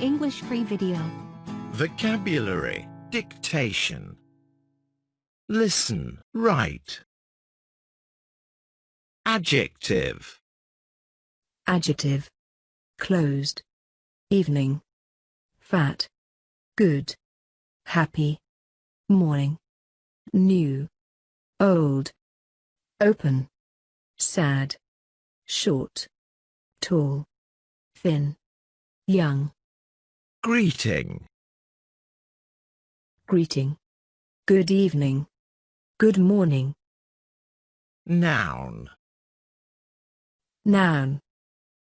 English free video. Vocabulary. Dictation. Listen. Write. Adjective. Adjective. Closed. Evening. Fat. Good. Happy. Morning. New. Old. Open. Sad. Short. Tall. Thin. Young. Greeting. Greeting. Good evening. Good morning. Noun. Noun.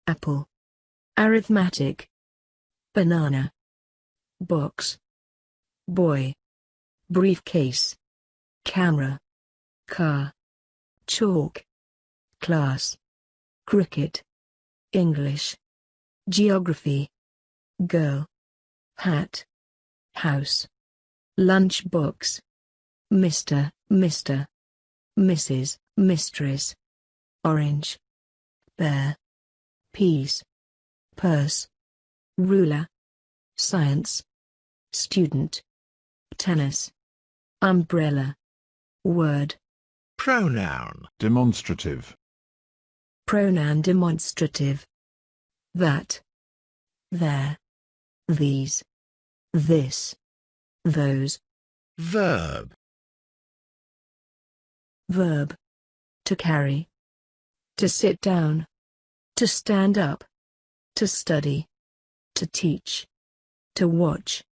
Apple. Arithmetic. Banana. Box. Boy. Briefcase. Camera. Car. Chalk. Class. Cricket. English. Geography. Girl. Hat. House. Lunchbox. Mr. Mr. Mrs. Mistress. Orange. Bear. Peas. Purse. Ruler. Science. Student. Tennis. Umbrella. Word. Pronoun. Demonstrative. Pronoun demonstrative. That. There. These. This. Those. Verb. Verb. To carry. To sit down. To stand up. To study. To teach. To watch.